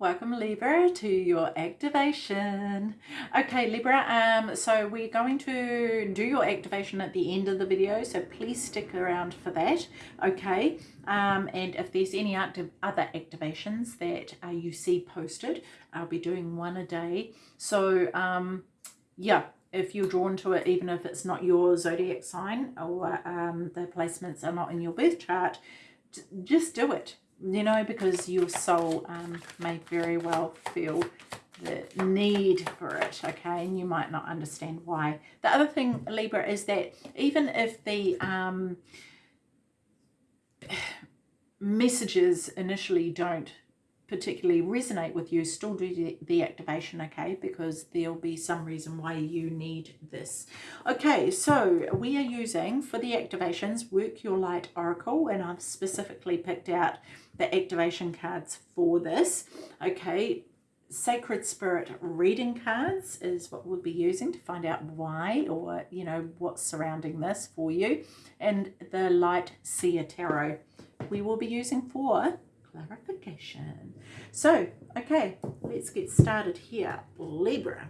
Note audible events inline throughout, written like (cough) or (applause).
Welcome Libra to your activation. Okay Libra, um, so we're going to do your activation at the end of the video, so please stick around for that, okay? Um, and if there's any active other activations that uh, you see posted, I'll be doing one a day. So um, yeah, if you're drawn to it, even if it's not your zodiac sign or um, the placements are not in your birth chart, just do it you know, because your soul um, may very well feel the need for it, okay, and you might not understand why. The other thing, Libra, is that even if the um, (sighs) messages initially don't particularly resonate with you, still do the, activation, okay? Because there'll be some reason why you need this. Okay, so we are using, for the activations, Work Your Light Oracle, and I've specifically picked out the activation cards for this. Okay, Sacred Spirit reading cards is what we'll be using to find out why or, you know, what's surrounding this for you. And the Light Seer Tarot we will be using for clarification. So, okay, let's get started here. Libra.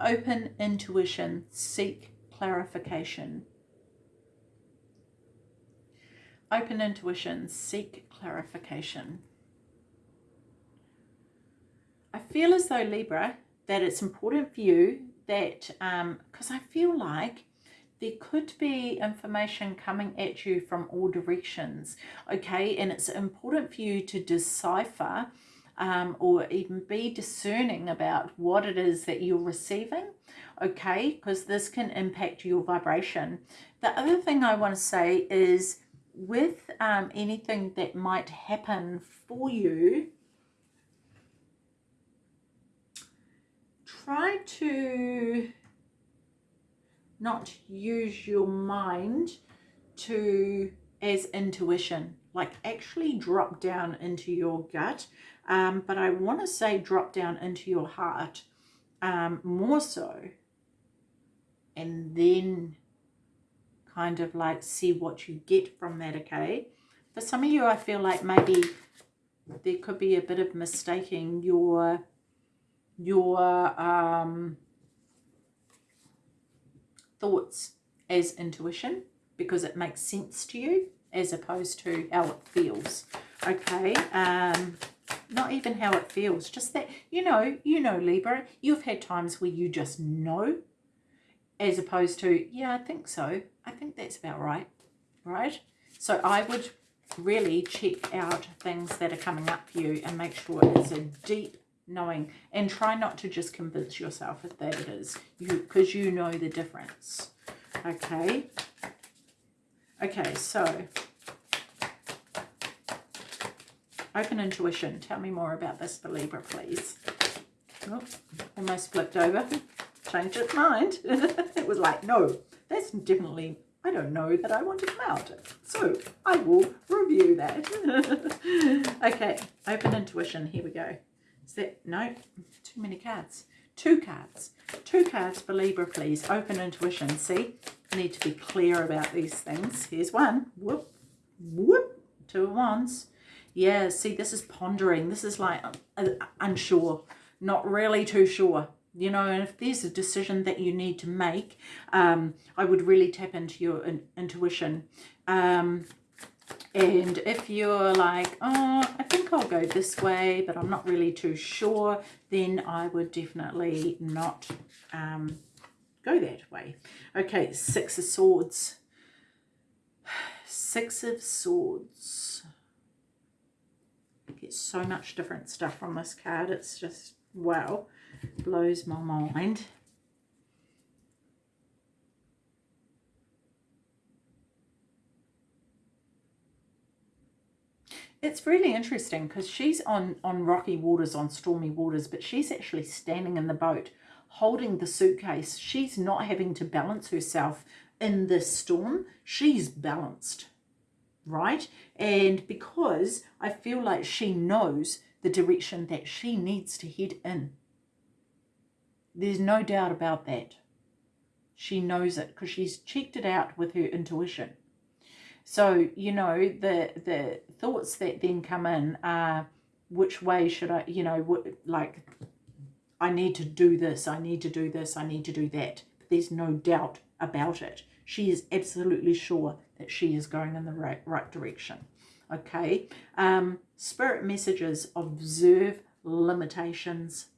Open intuition, seek clarification. Open intuition, seek clarification. I feel as though, Libra, that it's important for you that, because um, I feel like there could be information coming at you from all directions, okay? And it's important for you to decipher um, or even be discerning about what it is that you're receiving, okay? Because this can impact your vibration. The other thing I want to say is with um, anything that might happen for you, try to not use your mind to as intuition like actually drop down into your gut. Um, but I want to say drop down into your heart um, more so and then kind of like see what you get from that okay? For some of you I feel like maybe there could be a bit of mistaking your your um thoughts as intuition because it makes sense to you as opposed to how it feels okay? Um not even how it feels just that you know you know libra you've had times where you just know as opposed to yeah i think so. I think that's about right right? So i would really check out things that are coming up for you and make sure it's a deep knowing and try not to just convince yourself that it is you because you know the difference okay okay so open intuition tell me more about this for libra please oh, almost flipped over changed its mind (laughs) it was like no that's definitely I don't know that I want to come out. So I will review that. (laughs) okay, open intuition. Here we go. Is that, no, too many cards. Two cards. Two cards for Libra, please. Open intuition. See, need to be clear about these things. Here's one. Whoop, whoop. Two of wands. Yeah, see, this is pondering. This is like uh, unsure, not really too sure. You know, and if there's a decision that you need to make, um, I would really tap into your in intuition. Um, and if you're like, oh, I think I'll go this way, but I'm not really too sure, then I would definitely not um, go that way. Okay, Six of Swords. (sighs) Six of Swords. Get so much different stuff from this card. It's just, wow, blows my mind. It's really interesting because she's on, on rocky waters, on stormy waters, but she's actually standing in the boat holding the suitcase. She's not having to balance herself in this storm. She's balanced, right? And because I feel like she knows the direction that she needs to head in. There's no doubt about that. She knows it because she's checked it out with her intuition. So, you know, the, the thoughts that then come in are, which way should I, you know, like, I need to do this, I need to do this, I need to do that. But There's no doubt about it. She is absolutely sure that she is going in the right, right direction. Okay. Um, spirit messages, observe limitations.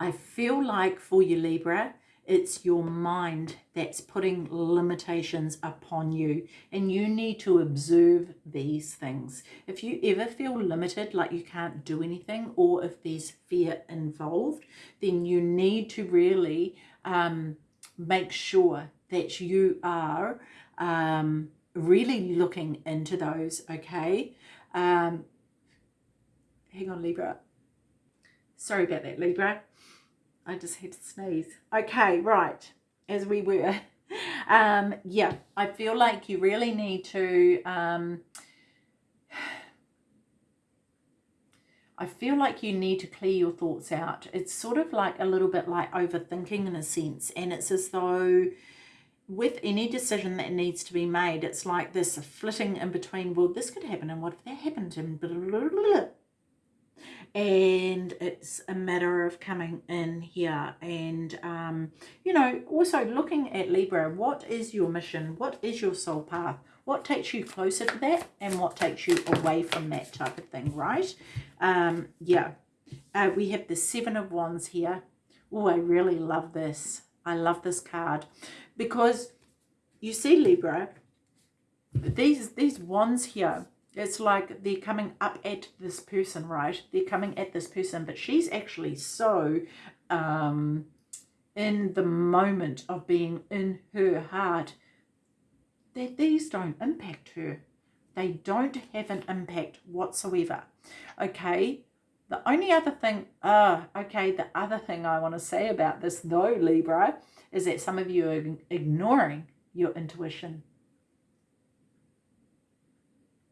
I feel like for you, Libra, it's your mind that's putting limitations upon you and you need to observe these things. If you ever feel limited, like you can't do anything or if there's fear involved, then you need to really um, make sure that you are um, really looking into those, okay? Um, hang on, Libra. Sorry about that, Libra. I just had to sneeze. Okay, right, as we were. (laughs) Um, yeah, I feel like you really need to... Um, I feel like you need to clear your thoughts out. It's sort of like a little bit like overthinking in a sense. And it's as though with any decision that needs to be made, it's like this flitting in between, well, this could happen and what if that happened and blah, blah, blah, and it's a matter of coming in here and um, you know also looking at Libra what is your mission? What is your soul path? What takes you closer to that and what takes you away from that type of thing right? Um, yeah. Uh, we have the seven of wands here. Oh I really love this. I love this card because you see Libra these these wands here it's like they're coming up at this person, right? They're coming at this person, but she's actually so um, in the moment of being in her heart that these don't impact her. They don't have an impact whatsoever. Okay, the only other thing, uh, okay, the other thing I want to say about this though, Libra, is that some of you are ignoring your intuition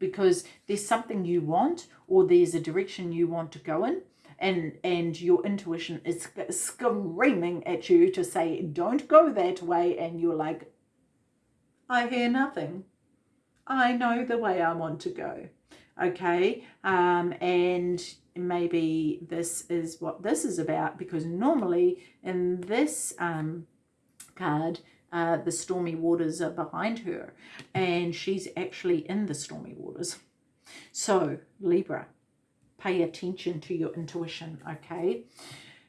because there's something you want or there's a direction you want to go in and and your intuition is screaming at you to say don't go that way and you're like I hear nothing. I know the way I want to go. Okay? Um, and maybe this is what this is about because normally in this um, card uh, the stormy waters are behind her and she's actually in the stormy waters. So Libra, pay attention to your intuition, okay?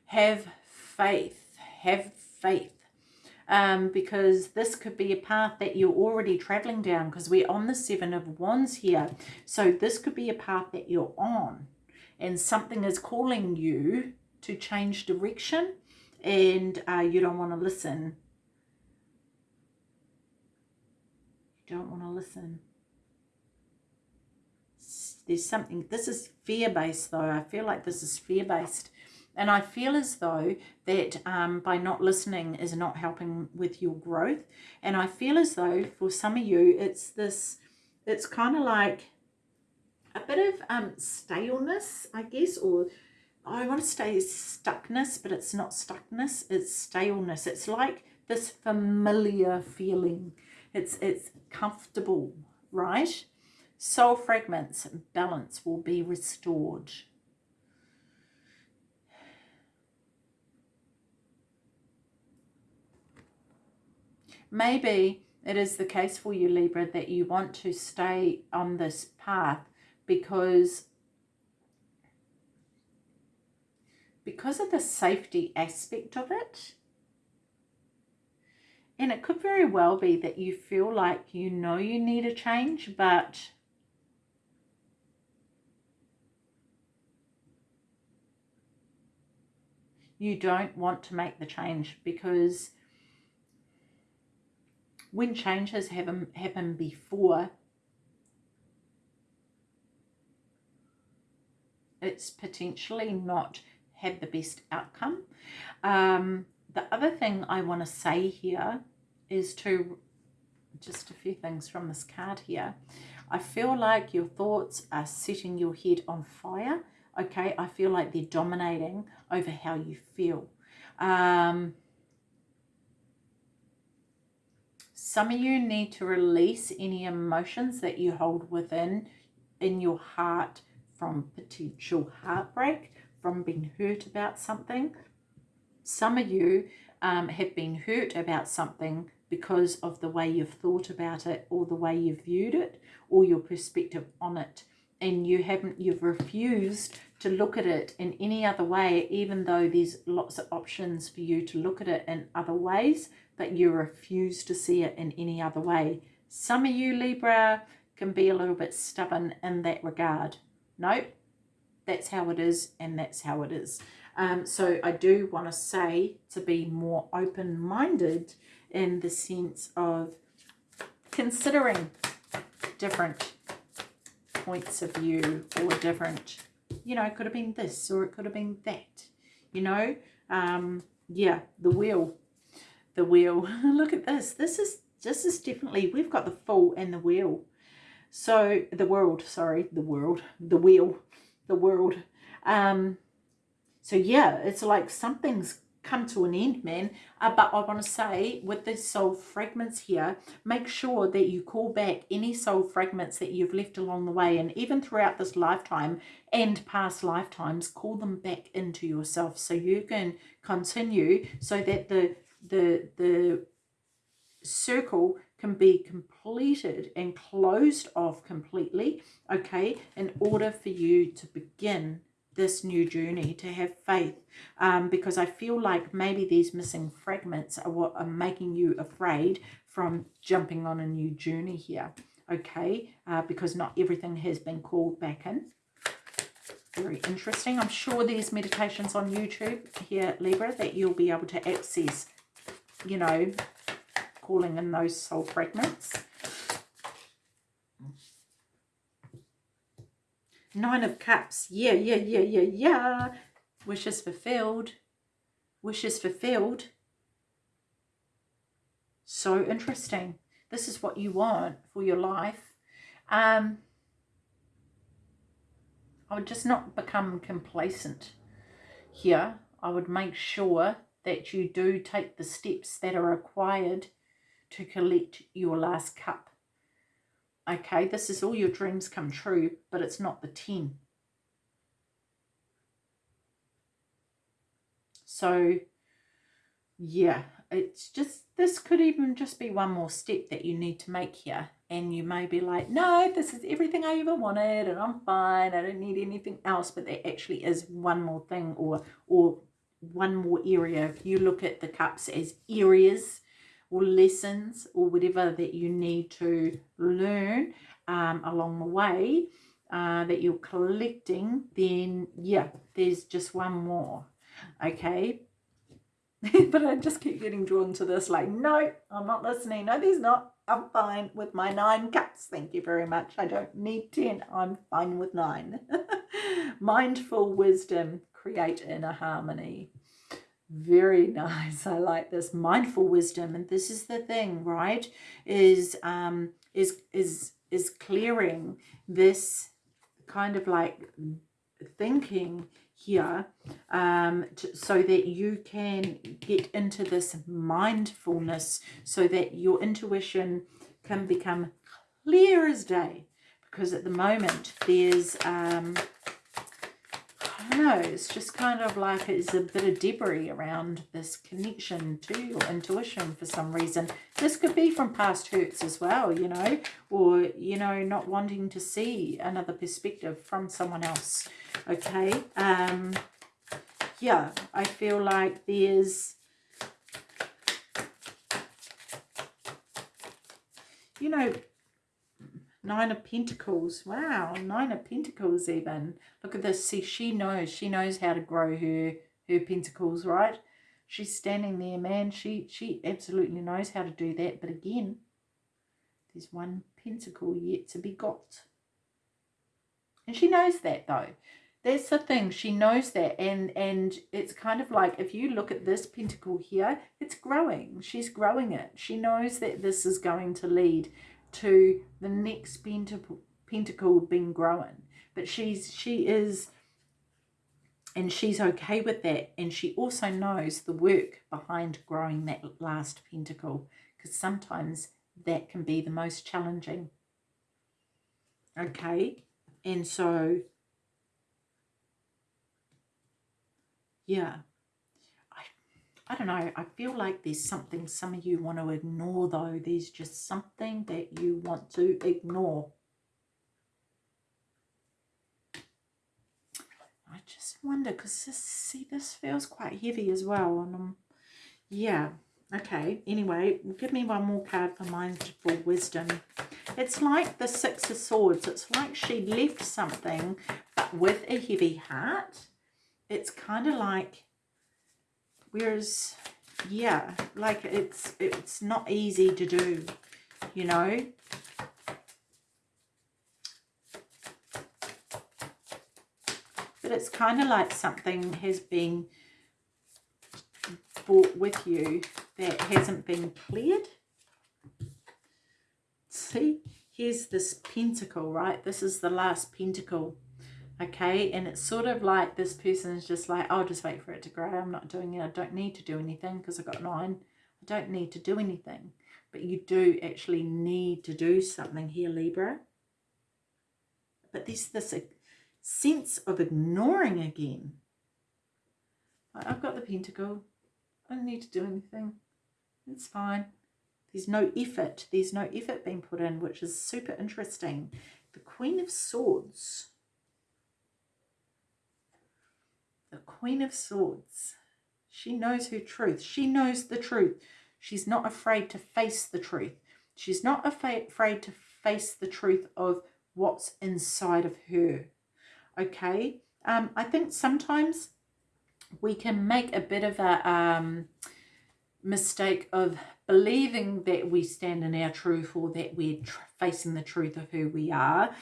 Have faith, have faith. Um, because this could be a path that you're already traveling down because we're on the seven of wands here. So this could be a path that you're on and something is calling you to change direction and uh, you don't want to listen don't want to listen. There's something, this is fear-based though. I feel like this is fear-based. And I feel as though that um, by not listening is not helping with your growth. And I feel as though for some of you, it's this, it's kind of like a bit of um, staleness, I guess, or I want to say stuckness, but it's not stuckness, it's staleness. It's like this familiar feeling it's, it's comfortable, right? Soul fragments, balance will be restored. Maybe it is the case for you, Libra, that you want to stay on this path because because of the safety aspect of it, and it could very well be that you feel like you know you need a change, but you don't want to make the change because when changes have happened before, it's potentially not had the best outcome. Um, the other thing I want to say here is to just a few things from this card here. I feel like your thoughts are setting your head on fire. Okay, I feel like they're dominating over how you feel. Um, some of you need to release any emotions that you hold within in your heart from potential heartbreak, from being hurt about something. Some of you um, have been hurt about something because of the way you've thought about it or the way you've viewed it or your perspective on it. And you haven't you've refused to look at it in any other way even though there's lots of options for you to look at it in other ways but you refuse to see it in any other way. Some of you libra can be a little bit stubborn in that regard. Nope. That's how it is and that's how it is. Um, so i do want to say to be more open-minded in the sense of considering different points of view or different, you know, it could have been this or it could have been that, you know. Um, yeah, the wheel, the wheel. (laughs) Look at this. This is, this is definitely, we've got the Fool and the wheel. So the world, sorry, the world, the wheel, the world. Um, so yeah, it's like something's come to an end, man. Uh, but I want to say with the soul fragments here, make sure that you call back any soul fragments that you've left along the way. And even throughout this lifetime and past lifetimes, call them back into yourself so you can continue so that the, the, the circle can be completed and closed off completely, okay, in order for you to begin this new journey, to have faith, um, because I feel like maybe these missing fragments are what are making you afraid from jumping on a new journey here, okay, uh, because not everything has been called back in. Very interesting. I'm sure there's meditations on YouTube here, Libra, that you'll be able to access, you know, calling in those soul fragments. Nine of Cups. Yeah, yeah, yeah, yeah, yeah. Wishes fulfilled. Wishes fulfilled. So interesting. This is what you want for your life. Um, I would just not become complacent here. I would make sure that you do take the steps that are required to collect your last cup okay this is all your dreams come true but it's not the 10 so yeah it's just this could even just be one more step that you need to make here. And you may be like no this is everything i ever wanted and i'm fine. I don't need anything else. But there actually is one more thing or or one more area. If you look at the cups as areas or lessons or whatever that you need to learn um, along the way uh, that you're collecting, then yeah, there's just one more, okay? (laughs) but I just keep getting drawn to this like, no, I'm not listening. No, there's not. I'm fine with my nine cups. Thank you very much. I don't need 10. I'm fine with nine. (laughs) Mindful wisdom, create inner harmony. Very (laughs) nice. I like this mindful wisdom. And this is the thing, right? Is um is is is clearing this kind of like thinking here um, to, so that you can get into this mindfulness so that your intuition can become clear as day because at the moment there's um, I don't know, it's just kind of like it's a bit of debris around this connection to your intuition for some reason. This could be from past hurts as well, you know, or, you know, not wanting to see another perspective from someone else, okay? Um, yeah, I feel like there's, you know, Nine of Pentacles. Wow, Nine of Pentacles even. Look at this. See, she knows. She knows how to grow her, her pentacles, right? She's standing there, man. She, she absolutely knows how to do that. But again, there's one pentacle yet to be got. And she knows that, though. That's the thing. She knows that. And, and it's kind of like, if you look at this pentacle here, it's growing. She's growing it. She knows that this is going to lead to the next pentacle, being growing. But she's she is and she's okay with that and she also knows the work behind growing that last pentacle because sometimes that can be the most challenging okay and so yeah I, don't know. I feel like there's something some of you want to ignore though. There's just something that you want to ignore. I just wonder because this, see this feels quite heavy as well and um yeah okay anyway give me one more card for mindful wisdom it's like the six of swords it's like she left something but with a heavy heart it's kind of like whereas yeah like it's it's not easy to do you know? But it's kind of like something has been brought with you that hasn't been cleared. See here's this pentacle right? This is the last pentacle okay? And it's sort of like this person is just like i'll just wait for it to grow. I'm not doing it. I don't need to do anything because i've got nine i don't need to do anything. But you do actually need to do something here libra. But there's this sense of ignoring again. I've got the pentacle. I don't need to do anything. It's fine. There's no effort. There's no effort being put in which is super interesting. The queen of swords the Queen of Swords. She knows her truth. She knows the truth. She's not afraid to face the truth. She's not afraid to face the truth of what's inside of her. Okay? Um, I think sometimes we can make a bit of a um, mistake of believing that we stand in our truth or that we're facing the truth of who we are.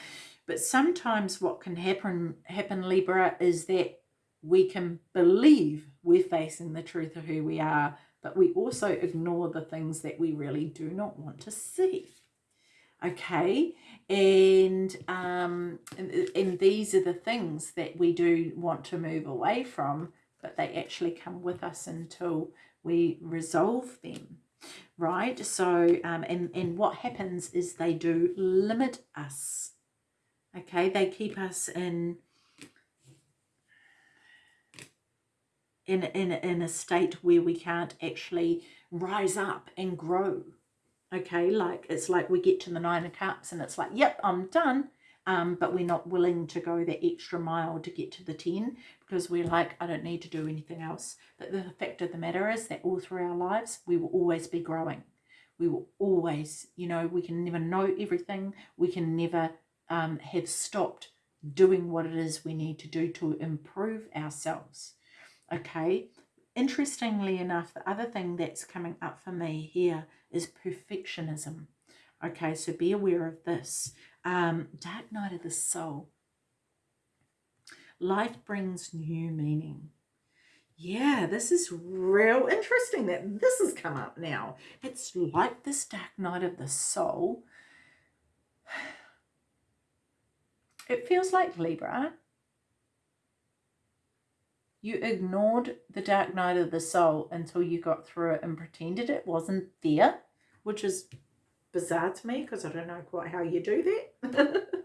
But sometimes what can happen, happen Libra, is that we can believe we're facing the truth of who we are, but we also ignore the things that we really do not want to see. Okay, and, um, and, and these are the things that we do want to move away from, but they actually come with us until we resolve them right? So um and and what happens is they do limit us. Okay? They keep us in in, in, in a state where we can't actually rise up and grow. Okay, like it's like we get to the nine of cups and it's like, yep, I'm done. Um, but we're not willing to go the extra mile to get to the 10 because we're like, I don't need to do anything else. But the fact of the matter is that all through our lives, we will always be growing. We will always, you know, we can never know everything. We can never um, have stopped doing what it is we need to do to improve ourselves okay? Interestingly enough the other thing that's coming up for me here is perfectionism. Okay so be aware of this. Um dark night of the soul. Life brings new meaning. Yeah this is real interesting that this has come up now. It's like this dark night of the soul. (sighs) It feels like libra you ignored the dark night of the soul until you got through it and pretended it wasn't there, which is bizarre to me because I don't know quite how you do that. (laughs)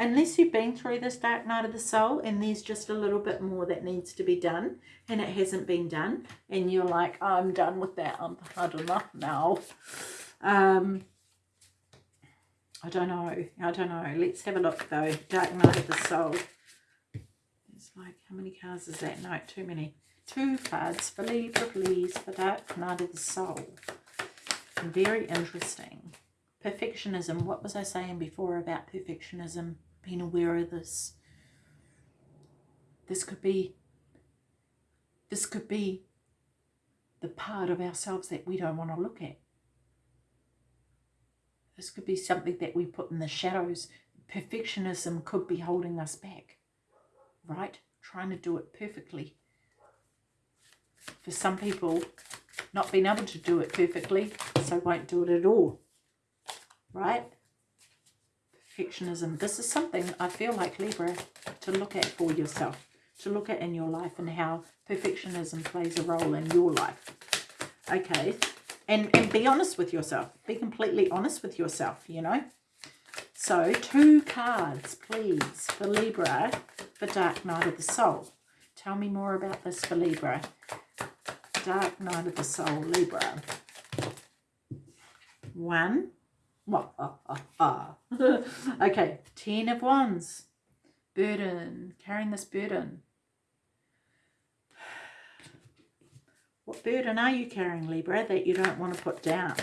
Unless you've been through this dark night of the soul and there's just a little bit more that needs to be done and it hasn't been done and you're like, oh, I'm done with that. I'm hard enough now. Um, I don't know. I don't know. Let's have a look though. Dark Night of the Soul. It's like, how many cards is that? No, too many. Two cards for Libra, please, for Dark Night of the Soul. Very interesting. Perfectionism. What was I saying before about perfectionism? Being aware of this. This could be, this could be the part of ourselves that we don't want to look at. This could be something that we put in the shadows. Perfectionism could be holding us back, right? Trying to do it perfectly. For some people, not being able to do it perfectly, so won't do it at all, right? Perfectionism. This is something I feel like Libra to look at for yourself, to look at in your life and how perfectionism plays a role in your life. Okay, And, and be honest with yourself. Be completely honest with yourself, you know. So two cards, please, for Libra, for Dark Night of the Soul. Tell me more about this for Libra. Dark Night of the Soul, Libra. One. Uh, uh, uh. (laughs) okay, Ten of Wands. Burden, carrying this burden. What burden are you carrying, Libra, that you don't want to put down?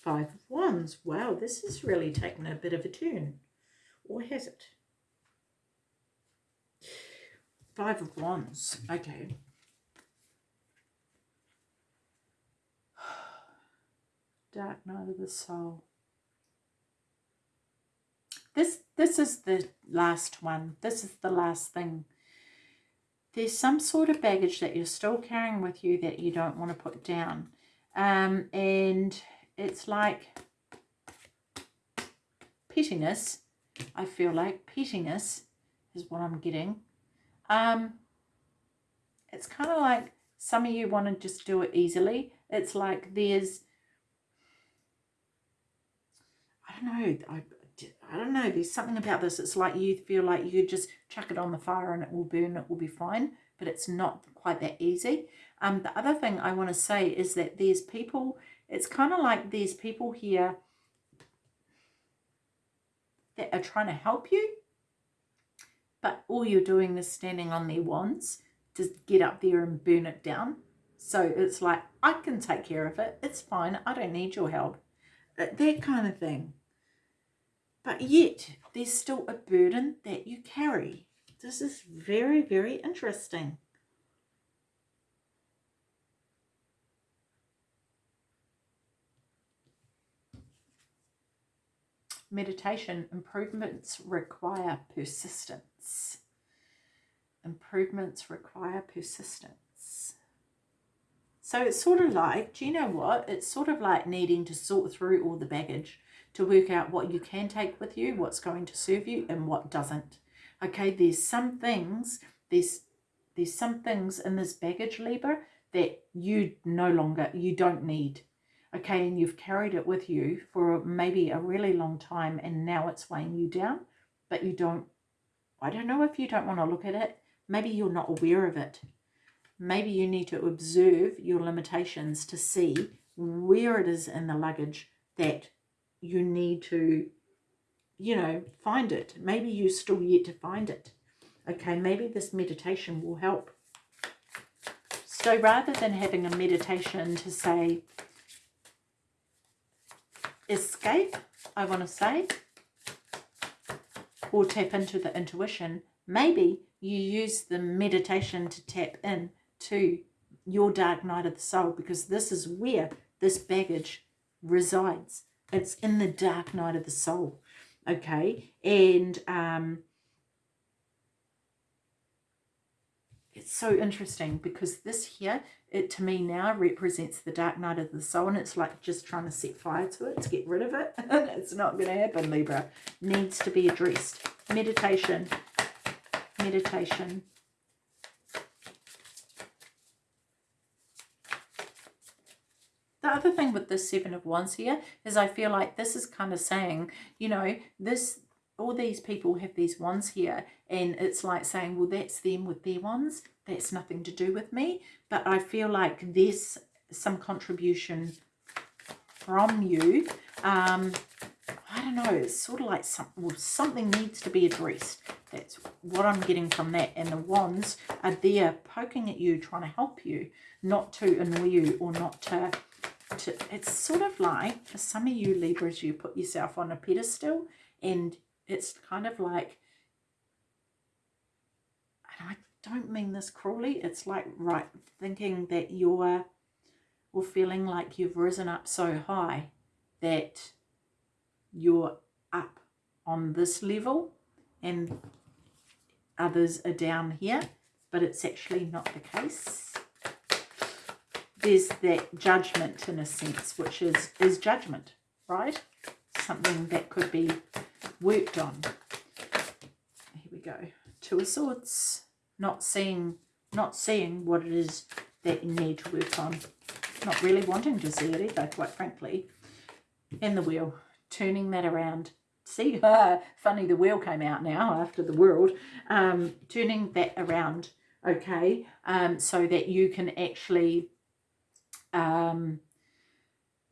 Five of Wands. Wow, this is really taken a bit of a turn. Or has it? Five of Wands. Okay. (sighs) Dark Night of the Soul. This, this is the last one. This is the last thing. There's some sort of baggage that you're still carrying with you that you don't want to put down. Um, and it's like pettiness. I feel like pettiness is what I'm getting. Um, it's kind of like some of you want to just do it easily. It's like there's, I don't know, I, I don't know, there's something about this. It's like you feel like you just chuck it on the fire and it will burn, it will be fine, but it's not quite that easy. Um, the other thing I want to say is that there's people, it's kind of like there's people here that are trying to help you, but all you're doing is standing on their wands to get up there and burn it down. So it's like, I can take care of it. It's fine. I don't need your help. That kind of thing. But yet, there's still a burden that you carry. This is very, very interesting. Meditation improvements require persistence. Improvements require persistence. So it's sort of like, do you know what? It's sort of like needing to sort through all the baggage to work out what you can take with you, what's going to serve you and what doesn't. Okay, there's some things, there's, there's some things in this baggage Libra that you no longer, you don't need. Okay, and you've carried it with you for maybe a really long time and now it's weighing you down, but you don't, I don't know if you don't want to look at it. Maybe you're not aware of it. Maybe you need to observe your limitations to see where it is in the luggage that you need to, you know, find it. Maybe you're still yet to find it. Okay, maybe this meditation will help. So rather than having a meditation to say, escape, I want to say, or tap into the intuition, maybe you use the meditation to tap in to your dark night of the soul because this is where this baggage resides. It's in the dark night of the soul. Okay. And um, it's so interesting because this here, it to me now represents the dark night of the soul. And it's like just trying to set fire to it to get rid of it. And (laughs) it's not going to happen, Libra. Needs to be addressed. Meditation. Meditation. The other thing with this Seven of Wands here is I feel like this is kind of saying, you know, this all these people have these wands here and it's like saying, well, that's them with their wands. That's nothing to do with me. But I feel like there's some contribution from you. Um, I don't know. It's sort of like some, well, something needs to be addressed. That's what I'm getting from that. And the wands are there poking at you, trying to help you, not to annoy you or not to to, it's sort of like, for some of you Libras, you put yourself on a pedestal and it's kind of like, and I don't mean this cruelly, it's like right thinking that you're, or feeling like you've risen up so high that you're up on this level and others are down here, but it's actually not the case there's that judgment in a sense, which is, is judgment, right? Something that could be worked on. Here we go. Two of Swords. Not seeing, not seeing what it is that you need to work on. Not really wanting to see it either, quite frankly. In the wheel, turning that around. See, (laughs) funny, the wheel came out now after the world. Um, turning that around, okay, um, so that you can actually, um,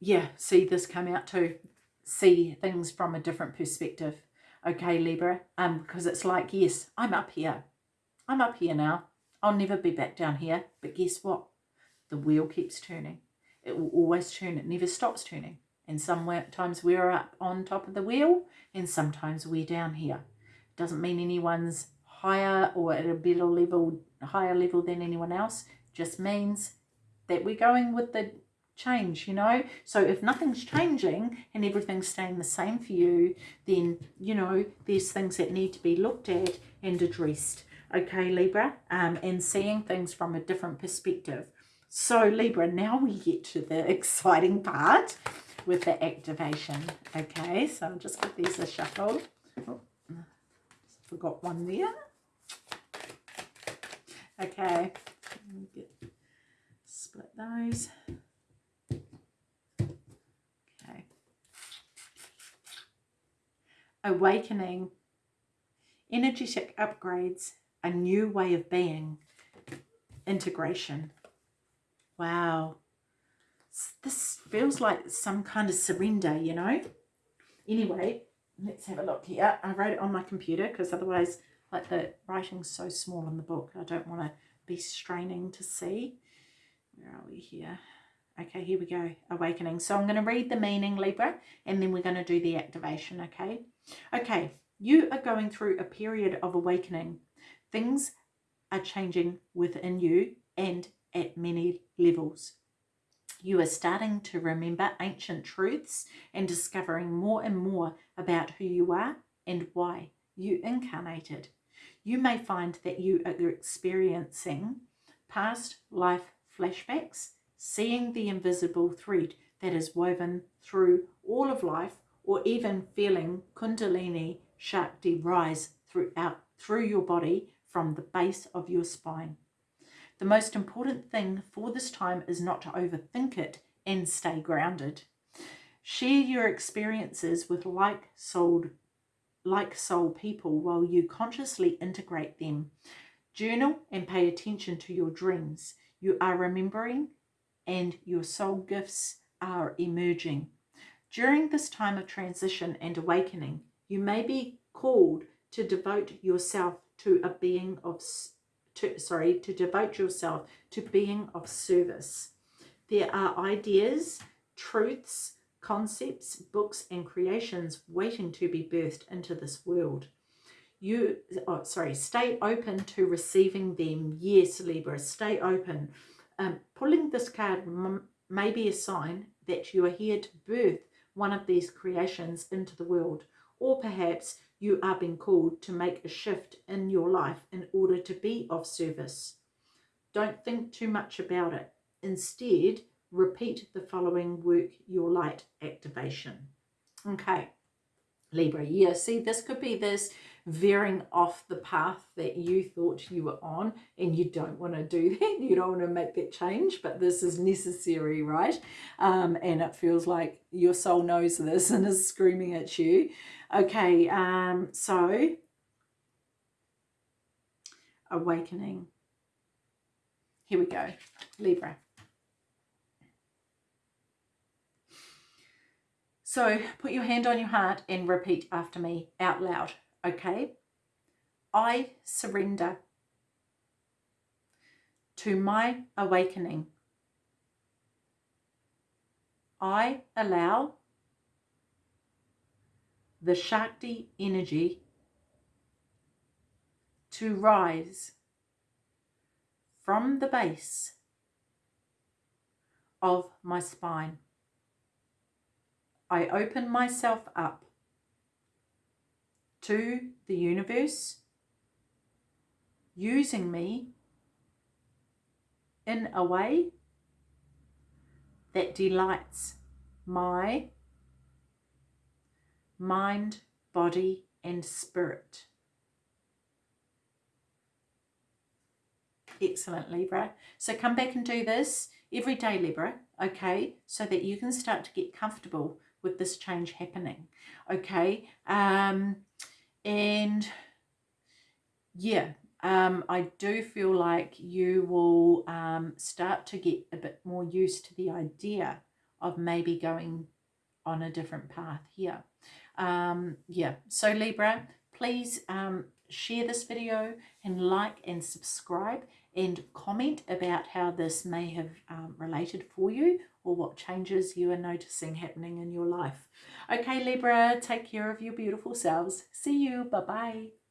yeah, see this come out too. See things from a different perspective. Okay, Libra, um, because it's like, yes, I'm up here. I'm up here now. I'll never be back down here. But guess what? The wheel keeps turning. It will always turn. It never stops turning. And sometimes we're up on top of the wheel and sometimes we're down here. It Doesn't mean anyone's higher or at a better level, higher level than anyone else. Just means that we're going with the change, you know. So if nothing's changing and everything's staying the same for you, then, you know, there's things that need to be looked at and addressed. Okay, Libra, um, and seeing things from a different perspective. So Libra, now we get to the (laughs) exciting part with the activation. Okay, so I'll just give these a shuffle. Oh, forgot one there. Okay, get, split those. Okay. Awakening, energetic upgrades, a new way of being, integration. Wow. This feels like some kind of surrender, you know? Anyway, let's have a look here. I wrote it on my computer because otherwise, like the writing's so small in the book, I don't want to be straining to see. Where are we here? Okay, here we go. Awakening. So I'm going to read the meaning, Libra, and then we're going to do the activation, okay? Okay, you are going through a period of awakening. Things are changing within you and at many levels. You are starting to remember ancient truths and discovering more and more about who you are and why you incarnated. You may find that you are experiencing past life flashbacks, seeing the invisible thread that is woven through all of life, or even feeling Kundalini Shakti rise throughout through your body from the base of your spine. The most important thing for this time is not to overthink it and stay grounded. Share your experiences with like-souled like soul people while you consciously integrate them. Journal and pay attention to your dreams. You are remembering and your soul gifts are emerging. During this time of transition and awakening, you may be called to devote yourself to a being of to, sorry, to devote yourself to being of service. There are ideas, truths, concepts, books and creations waiting to be birthed into this world. You, oh, sorry, stay open to receiving them. Yes, Libra, stay open. Um, pulling this card may be a sign that you are here to birth one of these creations into the world. Or perhaps you are being called to make a shift in your life in order to be of service. Don't think too much about it. Instead, repeat the following work your light activation. Okay, Libra, yeah, see, this could be this veering off the path that you thought you were on and you don't want to do (laughs) that you don't want to make that change but this is necessary right? Um, and it feels like your soul knows this and is screaming at you. Okay um, so awakening. Here we go Libra. So put your hand on your heart and repeat after me out loud okay? I surrender to my awakening. I allow the Shakti energy to rise from the base of my spine. I open myself up to the universe using me in a way that delights my mind, body and spirit. Excellent, Libra. So come back and do this every day, Libra, okay, so that you can start to get comfortable with this change happening, okay? Um, and yeah, um, I do feel like you will um, start to get a bit more used to the idea of maybe going on a different path here. Um, yeah, so Libra, please um, share this video and like and subscribe and comment about how this may have um, related for you or what changes you are noticing happening in your life. Okay, Libra, take care of your beautiful selves. See you. Bye-bye.